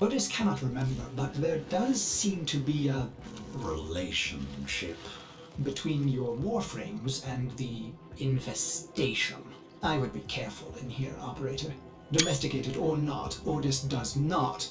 Ordis cannot remember, but there does seem to be a relationship between your warframes and the infestation. I would be careful in here, operator. Domesticated or not, Ordis does not